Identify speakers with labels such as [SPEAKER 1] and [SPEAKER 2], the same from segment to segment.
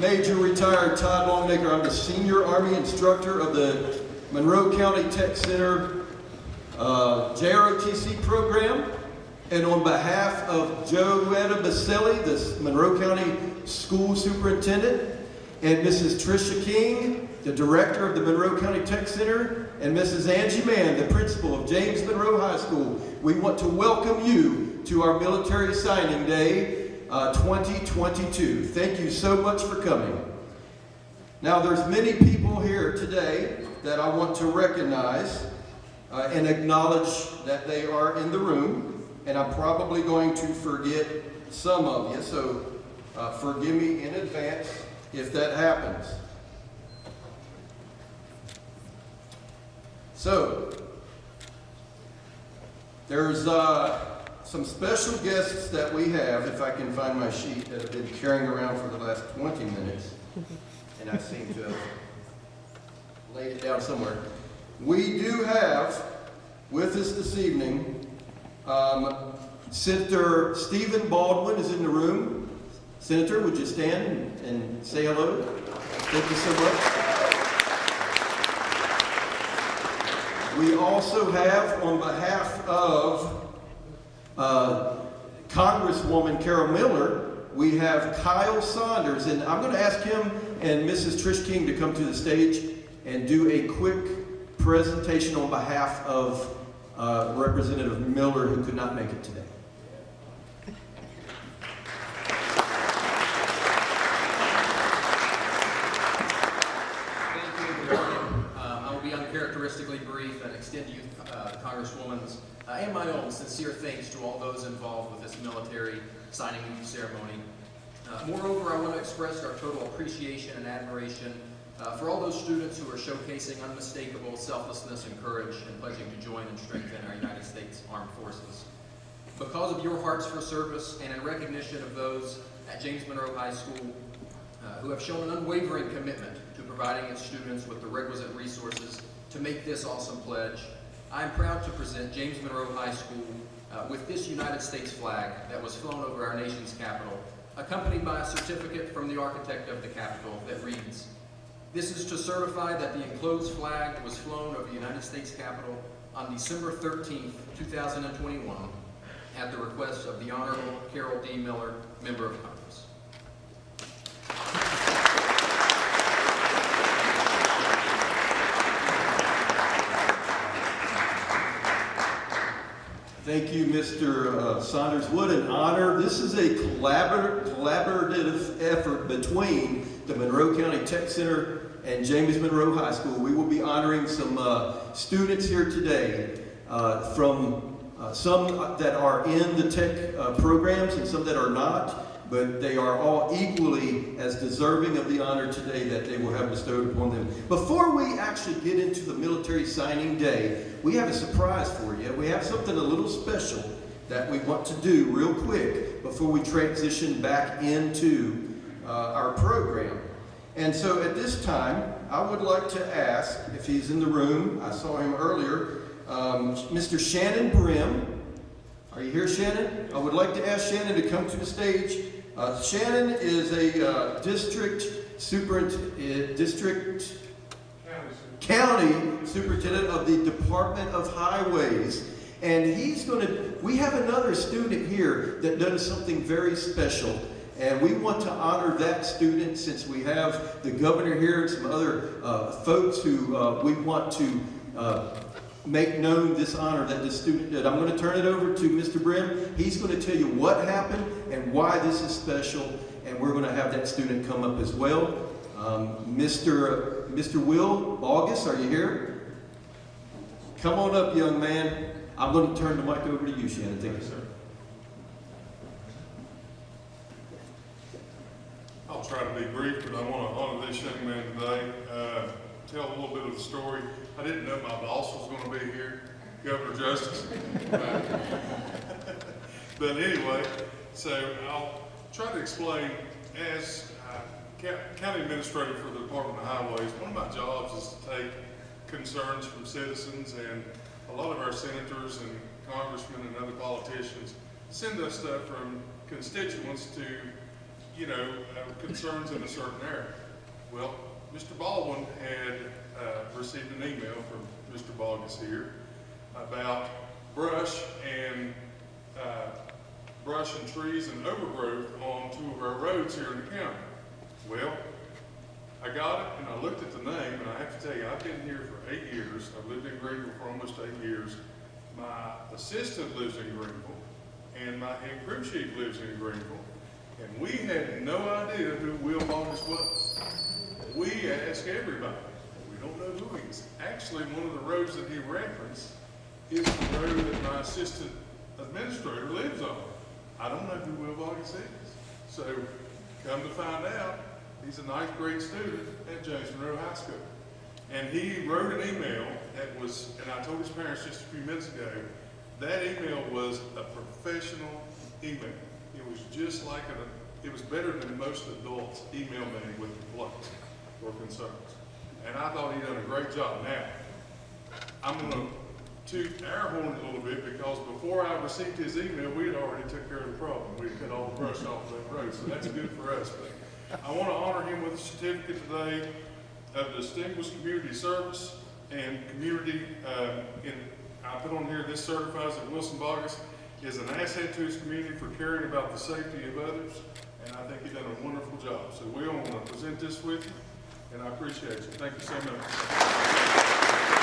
[SPEAKER 1] Major Retired Todd Longacre. I'm the Senior Army Instructor of the Monroe County Tech Center uh, JROTC program. And on behalf of Joetta Basile, the Monroe County School Superintendent, and Mrs. Tricia King, the Director of the Monroe County Tech Center, and Mrs. Angie Mann, the Principal of James Monroe High School, we want to welcome you to our Military Signing Day uh, 2022. Thank you so much for coming. Now, there's many people here today that I want to recognize uh, and acknowledge that they are in the room and I'm probably going to forget some of you, so uh, forgive me in advance if that happens. So, there's uh, some special guests that we have, if I can find my sheet, that I've been carrying around for the last 20 minutes, and I seem to have laid it down somewhere. We do have with us this evening um, Senator Stephen Baldwin is in the room. Senator, would you stand and say hello? Thank you so much. We also have, on behalf of uh, Congresswoman Carol Miller, we have Kyle Saunders, and I'm going to ask him and Mrs. Trish King to come to the stage and do a quick presentation on behalf of uh, Representative Miller, who could not make it today.
[SPEAKER 2] Um, I will be uncharacteristically brief and extend to you uh, Congresswoman's uh, and my own sincere thanks to all those involved with this military signing ceremony. Uh, moreover, I want to express our total appreciation and admiration uh, for all those students who are showcasing unmistakable selflessness and courage and pledging to join and strengthen our United States Armed Forces. Because of your hearts for service and in recognition of those at James Monroe High School uh, who have shown an unwavering commitment to providing its students with the requisite resources to make this awesome pledge, I am proud to present James Monroe High School uh, with this United States flag that was flown over our nation's capital, accompanied by a certificate from the architect of the Capitol that reads, this is to certify that the enclosed flag was flown over the United States Capitol on December 13, 2021, at the request of the Honorable Carol D. Miller, Member of Congress.
[SPEAKER 1] Thank you, Mr. Uh, Saunders. What an honor. This is a collabor collaborative effort between the Monroe County Tech Center and James Monroe High School. We will be honoring some uh, students here today uh, from uh, some that are in the tech uh, programs and some that are not, but they are all equally as deserving of the honor today that they will have bestowed upon them. Before we actually get into the military signing day, we have a surprise for you. We have something a little special that we want to do real quick before we transition back into uh, our program. And so at this time, I would like to ask, if he's in the room, I saw him earlier, um, Mr. Shannon Brim. Are you here, Shannon? I would like to ask Shannon to come to the stage. Uh, Shannon is a uh, district superintendent, uh, district county superintendent of the Department of Highways. And he's going to, we have another student here that does something very special. And we want to honor that student since we have the governor here and some other uh, folks who uh, we want to uh, make known this honor that this student did. I'm going to turn it over to Mr. Brim. He's going to tell you what happened and why this is special. And we're going to have that student come up as well. Um, Mr. Mr. Will August, are you here? Come on up, young man. I'm going to turn the mic over to you, Shannon. Thank you, sir.
[SPEAKER 3] I'll try to be brief, but I want to honor this young man today. Uh, tell a little bit of the story. I didn't know my boss was going to be here, Governor Justice. but anyway, so I'll try to explain as uh, county administrator for the Department of Highways, one of my jobs is to take concerns from citizens and a lot of our senators and congressmen and other politicians send us stuff from constituents to you know, uh, concerns in a certain area. Well, Mr. Baldwin had uh, received an email from Mr. Bogus here about brush and uh, brush and trees and overgrowth on two of our roads here in the county. Well, I got it and I looked at the name and I have to tell you, I've been here for eight years. I've lived in Greenville for almost eight years. My assistant lives in Greenville and my head crew chief lives in Greenville. And we had no idea who Will Bogus was. We asked everybody. We don't know who he is. Actually, one of the roads that he referenced is the road that my assistant administrator lives on. I don't know who Will Bogus is. So come to find out, he's a ninth grade student at James Monroe High School. And he wrote an email that was, and I told his parents just a few minutes ago, that email was a professional email. It was just like a, it was better than most adults email me with complaints or concerns. And I thought he done a great job. Now, I'm gonna toot our horn a little bit because before I received his email, we had already took care of the problem. We cut all the brush off that road, so that's good for us. But I wanna honor him with a certificate today of distinguished community service and community, uh, in, I put on here, this certifies that Wilson Bogus is an asset to his community for caring about the safety of others, and I think he done a wonderful job. So we all want to present this with you, and I appreciate you. Thank you so much.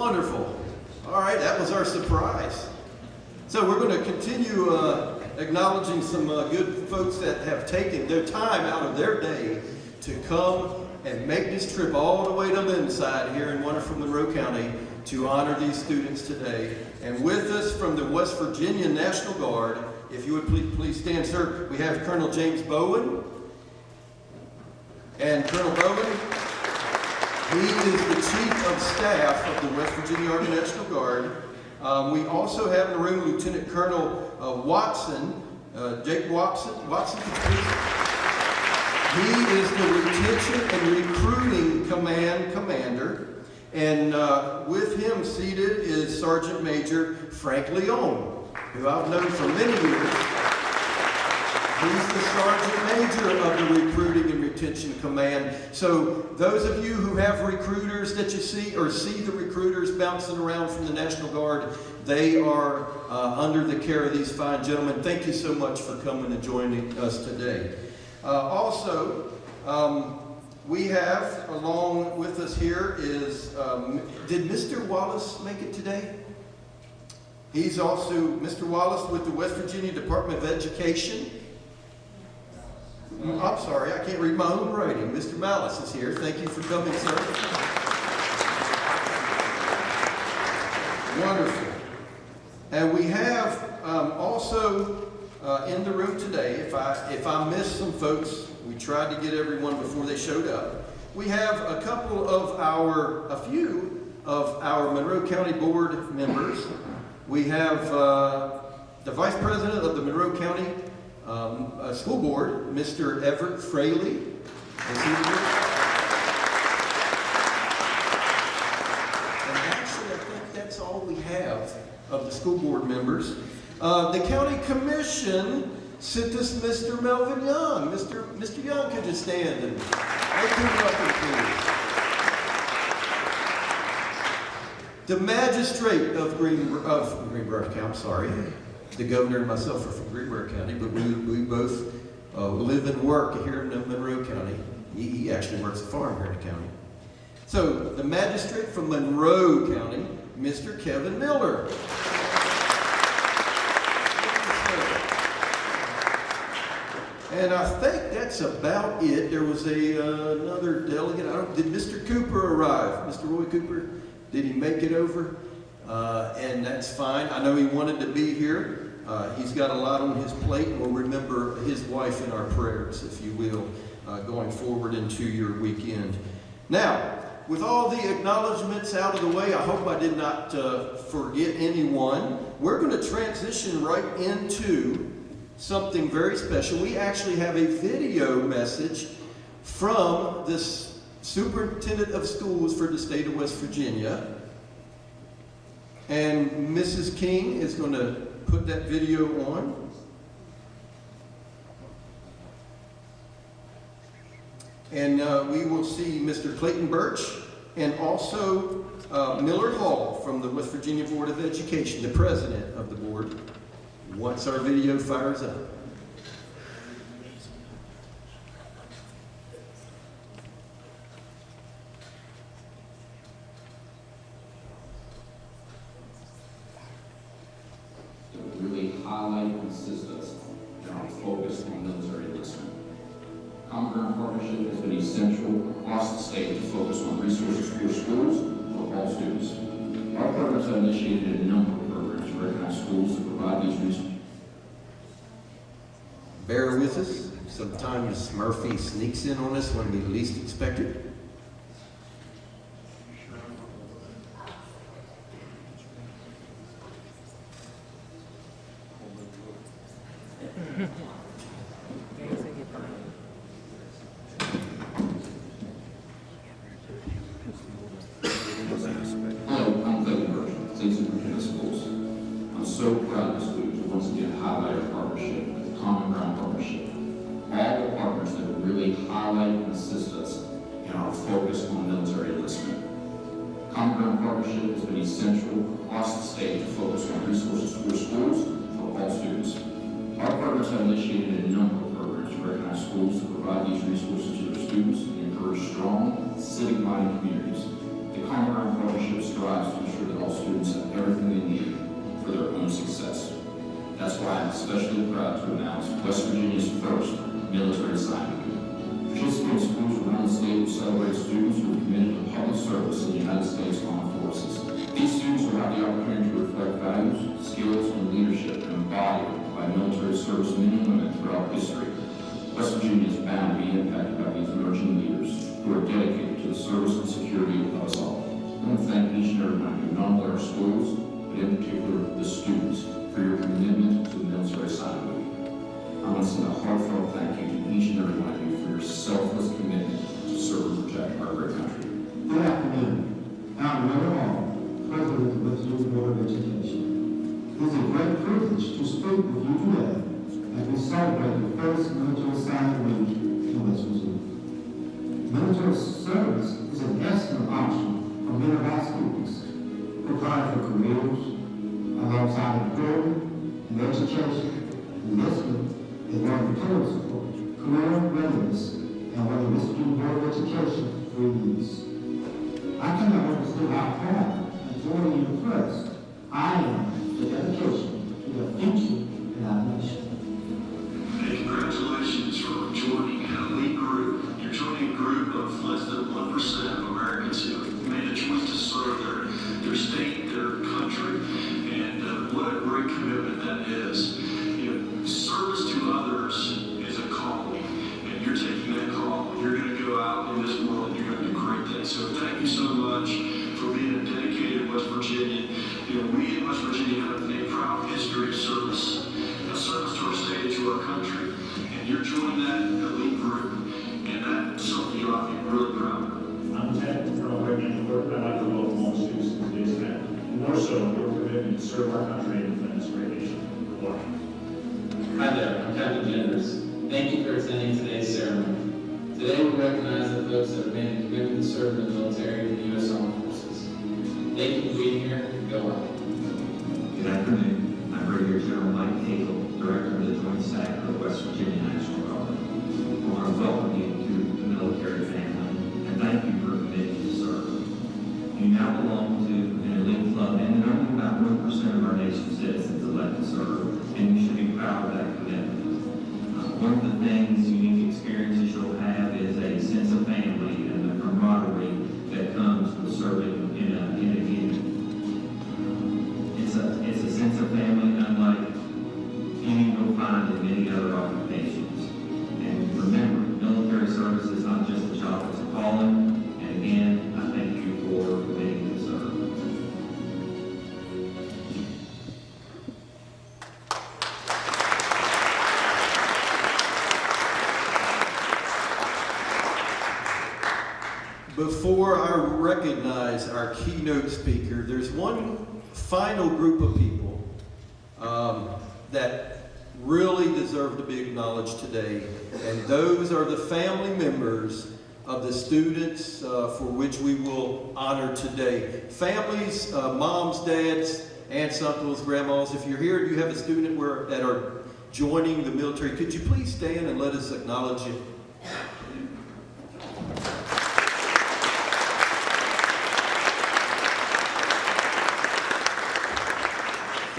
[SPEAKER 1] Wonderful. All right, that was our surprise. So we're going to continue uh, acknowledging some uh, good folks that have taken their time out of their day to come and make this trip all the way to Lindside here in wonderful Monroe County to honor these students today. And with us from the West Virginia National Guard, if you would please, please stand, sir, we have Colonel James Bowen. And Colonel Bowen, he is the Chief of Staff of the West Virginia Army National Guard. Um, we also have in the room Lieutenant Colonel uh, Watson, uh, Jake Watson. Watson? He is the Retention and Recruiting Command Commander. And uh, with him seated is Sergeant Major Frank Leon, who I've known for many years. He's the Sergeant Major of the Recruiting and Retention Command. So those of you who have recruiters that you see or see the recruiters bouncing around from the National Guard, they are uh, under the care of these fine gentlemen. Thank you so much for coming and joining us today. Uh, also, um, we have along with us here is, um, did Mr. Wallace make it today? He's also Mr. Wallace with the West Virginia Department of Education. I'm sorry, I can't read my own writing. Mr. Malice is here. Thank you for coming, sir. Wonderful. And we have um, also uh, in the room today, if I, if I missed some folks, we tried to get everyone before they showed up. We have a couple of our, a few of our Monroe County Board members. We have uh, the Vice President of the Monroe County um, uh, School Board, Mr. Everett Fraley. Is he here? And actually, I think that's all we have of the school board members. Uh, the county commission sent us Mr. Melvin Young. Mr. Mr. Young, could you stand and make him welcome, please? The magistrate of Green of Greenbrier County, sorry, the governor and myself are from Greenbrier County, but we, we both uh, live and work here in Monroe County. He, he actually works a farm here in the county. So, the magistrate from Monroe County, Mr. Kevin Miller. And I think that's about it. There was a, uh, another delegate. I don't, did Mr. Cooper arrive? Mr. Roy Cooper? Did he make it over? Uh, and that's fine. I know he wanted to be here. Uh, he's got a lot on his plate. We'll remember his wife in our prayers, if you will, uh, going forward into your weekend. Now, with all the acknowledgments out of the way, I hope I did not uh, forget anyone. We're going to transition right into something very special. We actually have a video message from this superintendent of schools for the state of West Virginia. And Mrs. King is going to put that video on. And uh, we will see Mr. Clayton Burch and also uh, Miller Hall from the West Virginia Board of Education, the president of the board, once our video fires up.
[SPEAKER 4] Sin in on
[SPEAKER 1] us when we least expect it.
[SPEAKER 4] Our values, skills, and leadership embodied by military servicemen and women throughout history. West Virginia is bound to be impacted by these emerging leaders who are dedicated to the service and security of us all. I want to thank each and every one of you, not only our schools, but in particular the students, for your commitment to the military side movement. I want to send a heartfelt thank you to each and every one of you for your selfless commitment to serve and protect our great country.
[SPEAKER 5] Good afternoon. Out of with Matthew November 2020. It is a great privilege to speak with you today as we celebrate the first military sign week in West Missouri. Military service is an excellent option for many of our students, preparing for career in
[SPEAKER 6] the military and the U.S. Armed Forces. Thank you for being here. Go on.
[SPEAKER 7] Good afternoon. I'm Brigadier General Mike Hagel, Director of the Joint Staff of West Virginia.
[SPEAKER 1] Before I recognize our keynote speaker, there's one final group of people um, that really deserve to be acknowledged today, and those are the family members of the students uh, for which we will honor today. Families, uh, moms, dads, aunts, uncles, grandmas, if you're here and you have a student where, that are joining the military, could you please stand and let us acknowledge you?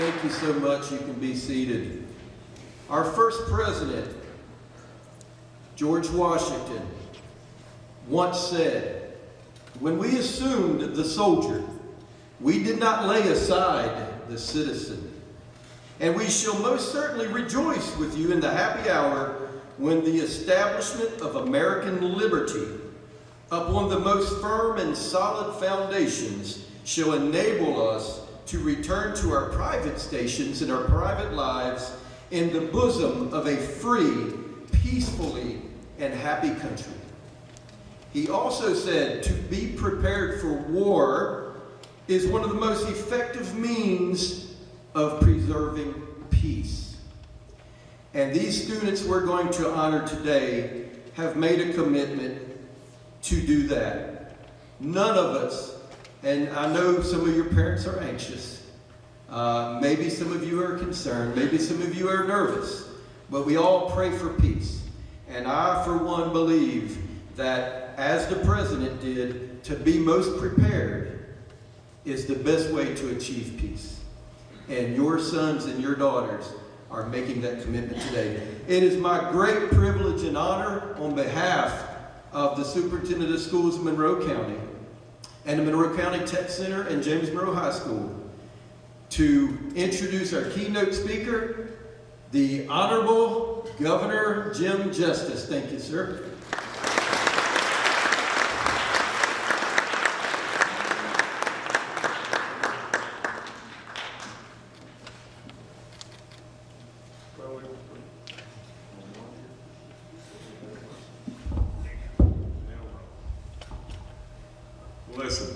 [SPEAKER 1] Thank you so much. You can be seated. Our first president, George Washington, once said, When we assumed the soldier, we did not lay aside the citizen. And we shall most certainly rejoice with you in the happy hour when the establishment of American liberty upon the most firm and solid foundations shall enable us to return to our private stations and our private lives in the bosom of a free, peacefully, and happy country. He also said to be prepared for war is one of the most effective means of preserving peace. And these students we're going to honor today have made a commitment to do that. None of us, and I know some of your parents are anxious, uh, maybe some of you are concerned, maybe some of you are nervous, but we all pray for peace. And I, for one, believe that, as the president did, to be most prepared is the best way to achieve peace. And your sons and your daughters are making that commitment today. It is my great privilege and honor on behalf of the Superintendent of Schools of Monroe County and the Monroe County Tech Center and James Monroe High School to introduce our keynote speaker, the Honorable Governor Jim Justice. Thank you, sir.
[SPEAKER 8] Listen,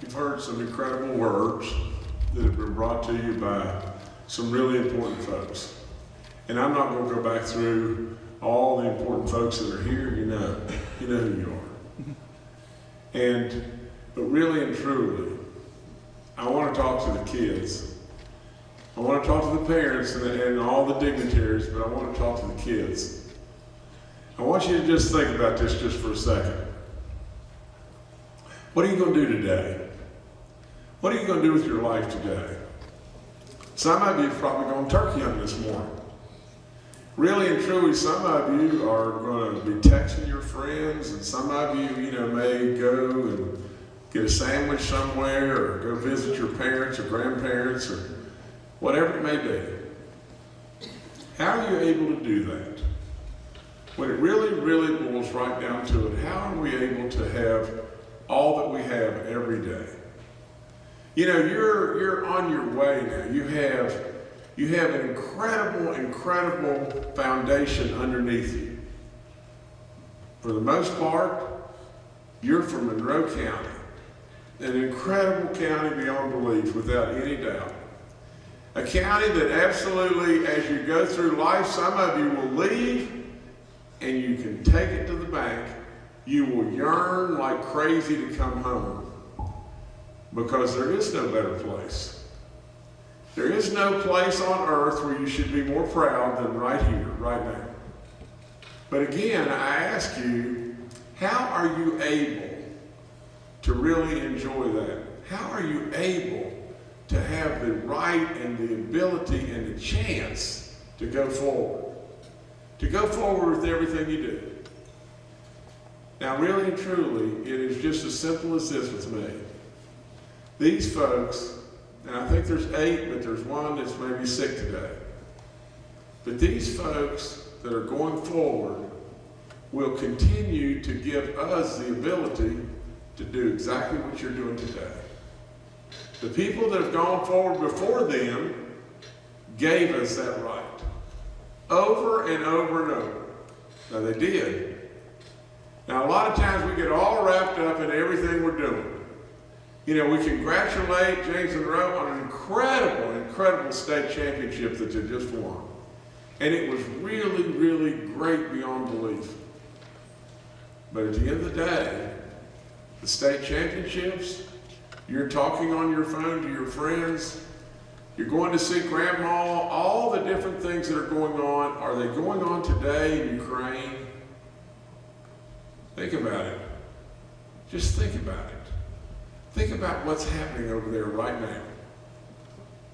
[SPEAKER 8] you've heard some incredible words that have been brought to you by some really important folks. And I'm not going to go back through all the important folks that are here. You know, you know who you are. And, but really and truly, I want to talk to the kids. I want to talk to the parents and, and all the dignitaries, but I want to talk to the kids. I want you to just think about this just for a second. What are you going to do today? What are you going to do with your life today? Some of you probably going turkey hunting this morning. Really and truly, some of you are going to be texting your friends, and some of you, you know, may go and get a sandwich somewhere, or go visit your parents or grandparents, or whatever it may be. How are you able to do that? When it really, really boils right down to it, how are we able to have all that we have every day? You know, you're you're on your way now. You have you have an incredible, incredible foundation underneath you. For the most part, you're from Monroe County, an incredible county beyond belief, without any doubt. A county that absolutely, as you go through life, some of you will leave and you can take it to the bank. You will yearn like crazy to come home because there is no better place. There is no place on earth where you should be more proud than right here, right now. But again, I ask you, how are you able to really enjoy that? How are you able to have the right and the ability and the chance to go forward? To go forward with everything you do. Now, really and truly, it is just as simple as this with me. These folks, and I think there's eight, but there's one that's maybe sick today. But these folks that are going forward will continue to give us the ability to do exactly what you're doing today. The people that have gone forward before them gave us that right. Over and over and over. Now they did. Now, a lot of times we get all wrapped up in everything we're doing. You know, we congratulate James Monroe on an incredible, incredible state championship that they just won. And it was really, really great beyond belief. But at the end of the day, the state championships, you're talking on your phone to your friends, you're going to see grandma, all the different things that are going on, are they going on today in Ukraine? Think about it. Just think about it. Think about what's happening over there right now.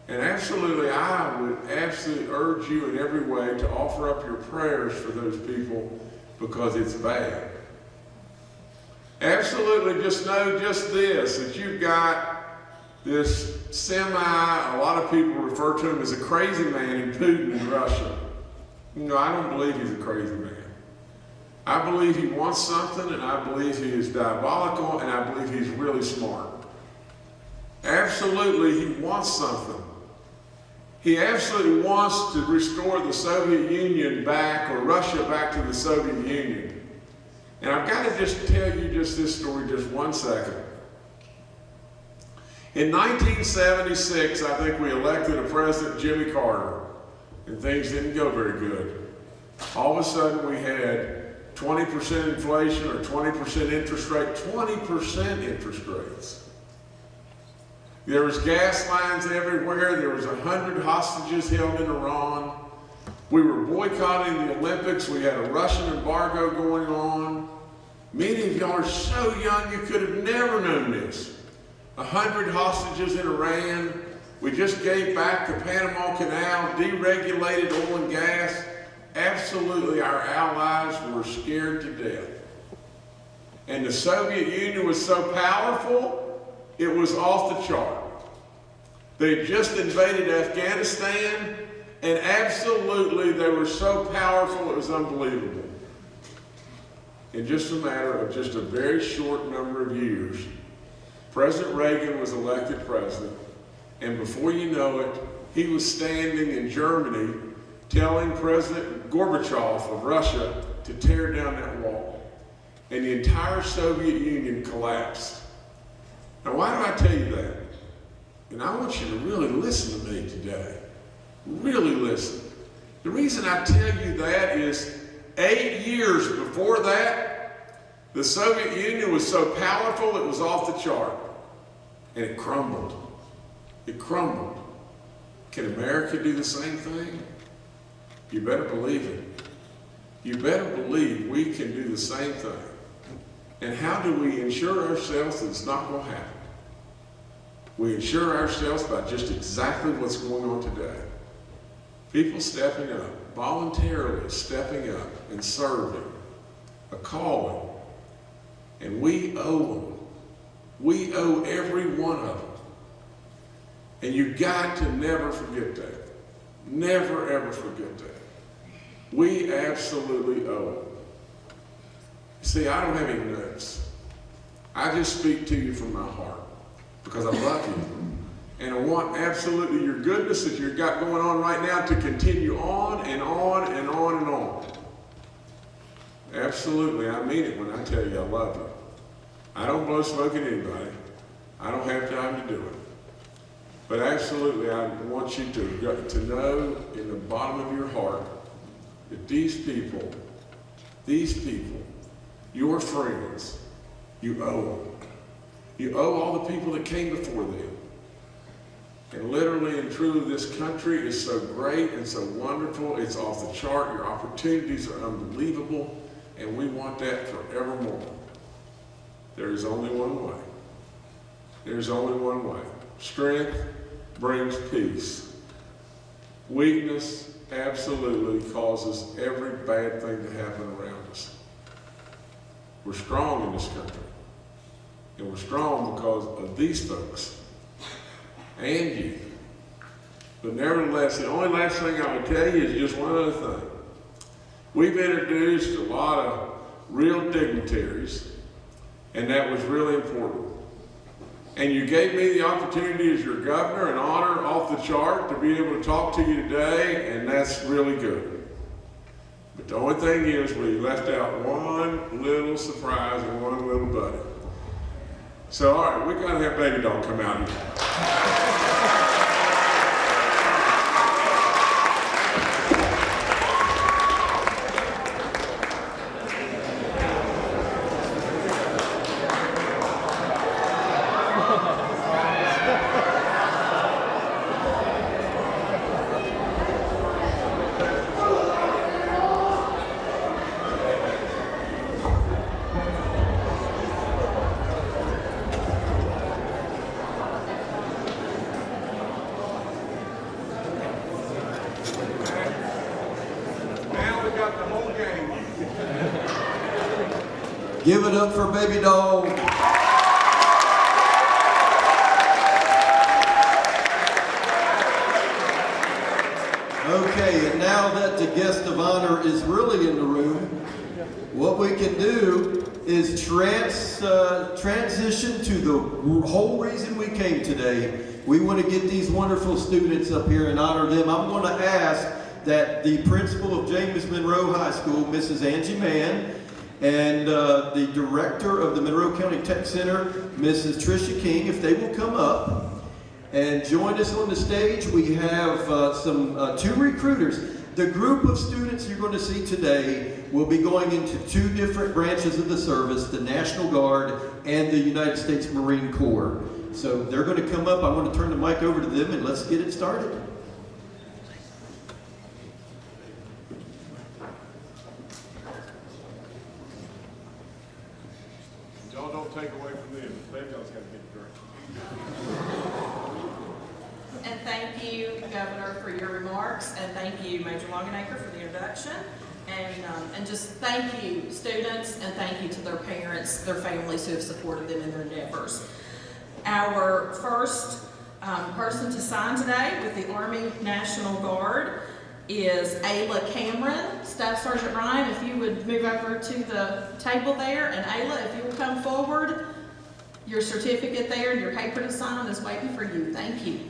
[SPEAKER 8] And absolutely, I would absolutely urge you in every way to offer up your prayers for those people because it's bad. Absolutely, just know just this that you've got this semi, a lot of people refer to him as a crazy man in Putin in Russia. No, I don't believe he's a crazy man. I believe he wants something, and I believe he is diabolical, and I believe he's really smart. Absolutely, he wants something. He absolutely wants to restore the Soviet Union back, or Russia back to the Soviet Union. And I've got to just tell you just this story just one second. In 1976, I think we elected a president, Jimmy Carter, and things didn't go very good. All of a sudden, we had 20% inflation or 20% interest rate, 20% interest rates. There was gas lines everywhere. There was 100 hostages held in Iran. We were boycotting the Olympics. We had a Russian embargo going on. Many of y'all are so young you could have never known this. 100 hostages in Iran. We just gave back the Panama Canal, deregulated oil and gas. Absolutely, our allies were scared to death. And the Soviet Union was so powerful, it was off the chart. They just invaded Afghanistan, and absolutely they were so powerful it was unbelievable. In just a matter of just a very short number of years, President Reagan was elected president, and before you know it, he was standing in Germany telling President Gorbachev of Russia to tear down that wall. And the entire Soviet Union collapsed. Now, why do I tell you that? And I want you to really listen to me today. Really listen. The reason I tell you that is eight years before that, the Soviet Union was so powerful it was off the chart. And it crumbled. It crumbled. Can America do the same thing? You better believe it. You better believe we can do the same thing. And how do we ensure ourselves that it's not going to happen? We ensure ourselves by just exactly what's going on today. People stepping up, voluntarily stepping up and serving, a calling. And we owe them. We owe every one of them. And you got to never forget that. Never, ever forget that. We absolutely owe it. See, I don't have any notes. I just speak to you from my heart because I love you. And I want absolutely your goodness that you've got going on right now to continue on and on and on and on. Absolutely, I mean it when I tell you I love you. I don't blow smoke at anybody. I don't have time to do it. But absolutely, I want you to, to know in the bottom of your heart that these people, these people, your friends, you owe them. You owe all the people that came before them. And literally and truly, this country is so great and so wonderful. It's off the chart. Your opportunities are unbelievable. And we want that forevermore. There is only one way. There's only one way. Strength brings peace. Weakness absolutely causes every bad thing to happen around us. We're strong in this country. And we're strong because of these folks and you. But nevertheless, the only last thing I would tell you is just one other thing. We've introduced a lot of real dignitaries, and that was really important. And you gave me the opportunity as your governor, an honor off the chart, to be able to talk to you today, and that's really good. But the only thing is, we left out one little surprise and one little buddy. So, all right, we gotta have Baby Doll come out here. Now we got the whole gang.
[SPEAKER 1] Give it up for baby doll. Okay, and now that the guest of honor is really in the room, what we can do is trans, uh, transition to the whole reason we came today. We want to get these wonderful students up here and honor them. I'm going to ask that the principal of James Monroe High School, Mrs. Angie Mann, and uh, the director of the Monroe County Tech Center, Mrs. Tricia King, if they will come up and join us on the stage. We have uh, some uh, two recruiters. The group of students you're going to see today will be going into two different branches of the service, the National Guard and the United States Marine Corps. So they're going to come up. I want to turn the mic over to them and let's get it started.
[SPEAKER 8] Y'all don't take away from them. Baby Doll's gotta get.
[SPEAKER 9] And thank you, Governor, for your remarks, and thank you, Major Longenacre, for the introduction. And, um, and just thank you, students, and thank you to their parents, their families who have supported them in their endeavors. Our first um, person to sign today with the Army National Guard is Ayla Cameron. Staff Sergeant Ryan, if you would move over to the table there, and Ayla, if you will come forward, your certificate there and your paper to sign is waiting for you. Thank you.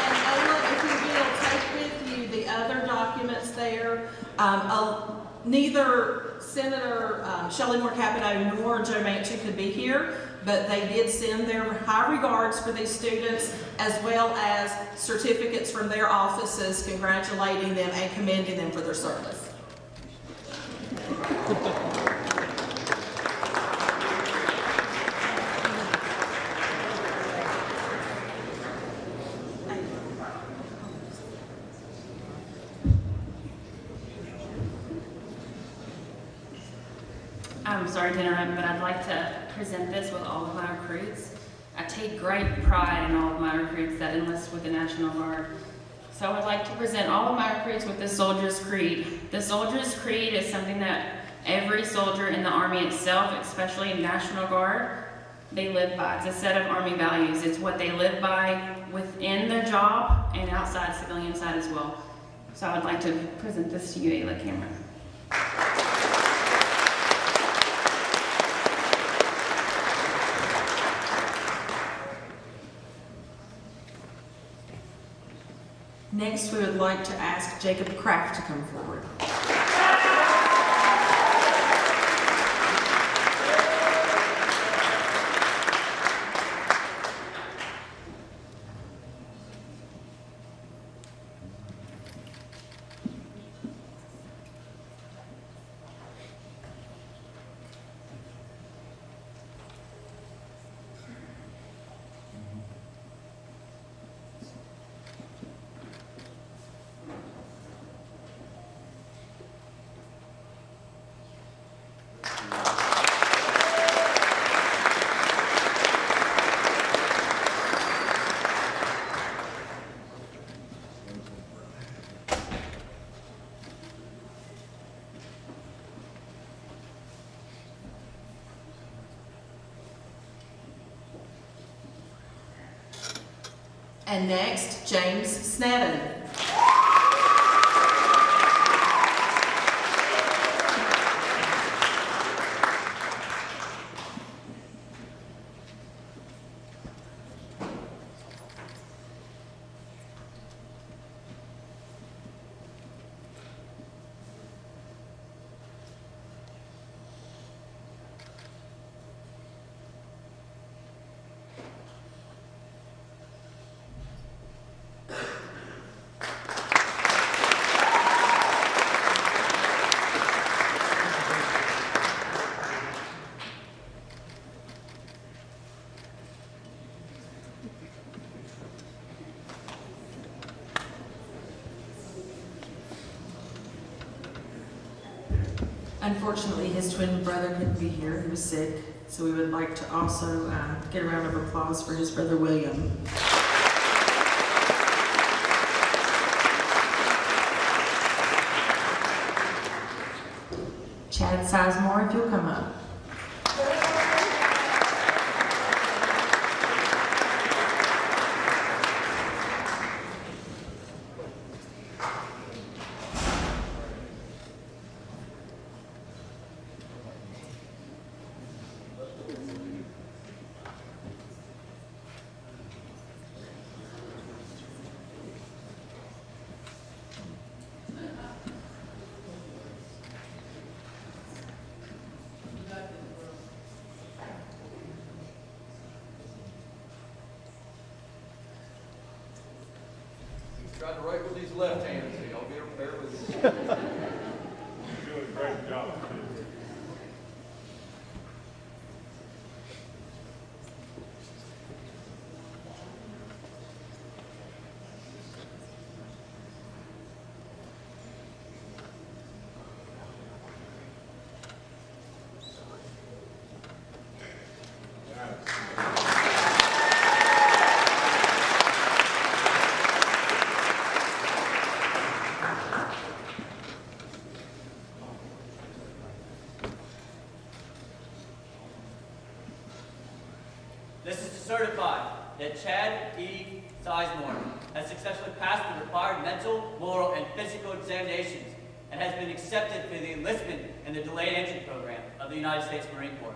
[SPEAKER 9] And Ayla, if you will, take with you the other documents there. Um, uh, neither Senator um, Shelley Moore Capito nor Joe Manchin could be here, but they did send their high regards for these students, as well as certificates from their offices congratulating them and commending them for their service.
[SPEAKER 10] I'm sorry to interrupt, but I'd like to present this with all of my recruits. I take great pride in all of my recruits that enlist with the National Guard. So I would like to present all of my recruits with the Soldier's Creed. The Soldier's Creed is something that every soldier in the Army itself, especially in National Guard, they live by. It's a set of Army values. It's what they live by within their job and outside, civilian side as well. So I would like to present this to you, Ayla Cameron.
[SPEAKER 9] Next, we would like to ask Jacob Kraft to come forward. And next, James Sneddon. Unfortunately, his twin brother couldn't be here. He was sick. So we would like to also uh, get a round of applause for his brother William. Chad Sizemore, if you'll come up.
[SPEAKER 11] Tried to write with these left hands, so y'all bear, bear with me.
[SPEAKER 3] You're doing a great job.
[SPEAKER 12] This is to certify that Chad E. Sizemore has successfully passed the required mental, moral, and physical examinations and has been accepted for the enlistment in the delayed entry program of the United States Marine Corps.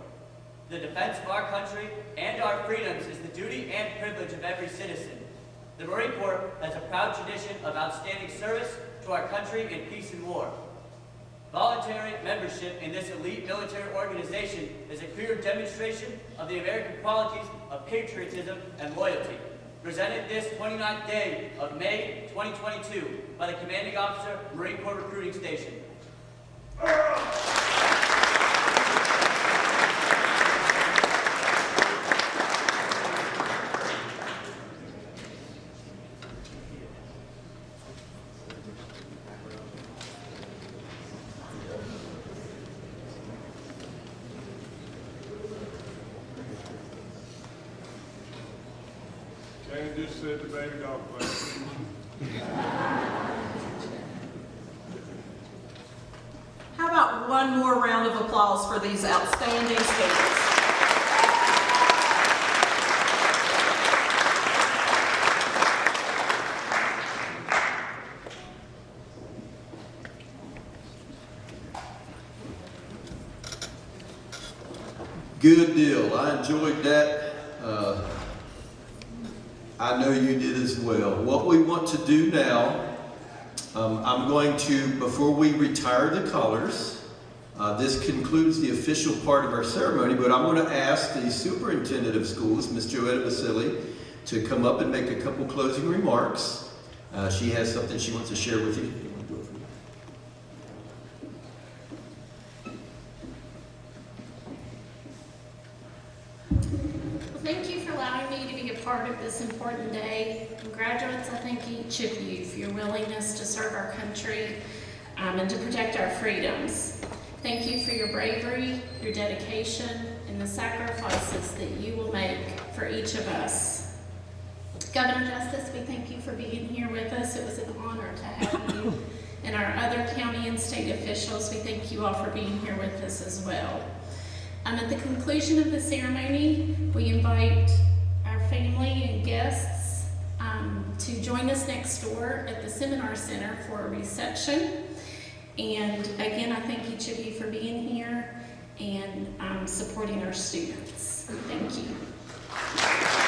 [SPEAKER 12] The defense of our country and our freedoms is the duty and privilege of every citizen. The Marine Corps has a proud tradition of outstanding service to our country in peace and war. Voluntary membership in this elite military organization is a clear demonstration of the American qualities of patriotism and loyalty, presented this 29th day of May 2022 by the commanding officer, Marine Corps Recruiting Station.
[SPEAKER 3] Jane just said the baby dog play.
[SPEAKER 9] How about one more round of applause for these outstanding students?
[SPEAKER 1] Good deal. I enjoyed that. Uh, I know you did as well. What we want to do now, um, I'm going to, before we retire the colors, uh, this concludes the official part of our ceremony, but I'm going to ask the superintendent of schools, Ms. Joetta Basile, to come up and make a couple closing remarks. Uh, she has something she wants to share with you.
[SPEAKER 13] Each of you for your willingness to serve our country um, and to protect our freedoms. Thank you for your bravery, your dedication, and the sacrifices that you will make for each of us. Governor Justice, we thank you for being here with us. It was an honor to have you. And our other county and state officials, we thank you all for being here with us as well. Um, at the conclusion of the ceremony, we invite our family and guests to join us next door at the Seminar Center for a reception. And again, I thank each of you for being here and um, supporting our students. Thank you.